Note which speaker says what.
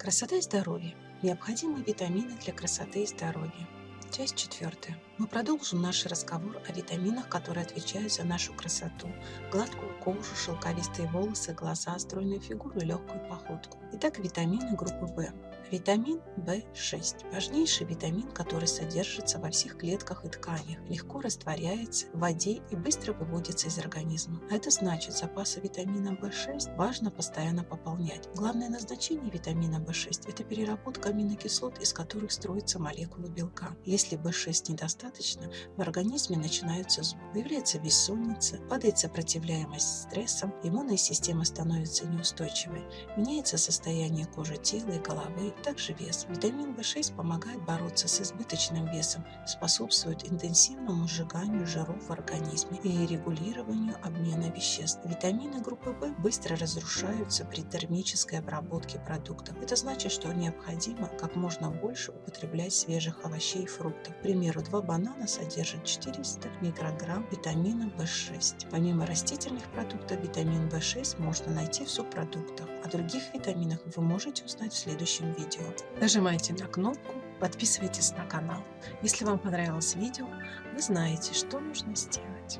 Speaker 1: Красота и здоровье. Необходимые витамины для красоты и здоровья. Часть четвертая. Мы продолжим наш разговор о витаминах, которые отвечают за нашу красоту, гладкую кожу, шелковистые волосы, глаза, стройную фигуру и легкую походку. Итак, витамины группы В. Витамин В6 – важнейший витамин, который содержится во всех клетках и тканях, легко растворяется в воде и быстро выводится из организма. Это значит, запасы витамина В6 важно постоянно пополнять. Главное назначение витамина В6 – это переработка аминокислот, из которых строятся молекулы белка. В6 недостаточно, в организме начинаются зубы, появляется бессонница, падает сопротивляемость стрессам, иммунная система становится неустойчивой, меняется состояние кожи тела и головы, также вес. Витамин В6 помогает бороться с избыточным весом, способствует интенсивному сжиганию жиров в организме и регулированию обмена веществ. Витамины группы В быстро разрушаются при термической обработке продуктов. Это значит, что необходимо как можно больше употреблять свежих овощей и фруктов. К примеру, два банана содержат 400 микрограмм витамина В6. Помимо растительных продуктов, витамин В6 можно найти в субпродуктах. О других витаминах вы можете узнать в следующем видео. Нажимайте на кнопку, подписывайтесь на канал. Если вам понравилось видео, вы знаете, что нужно сделать.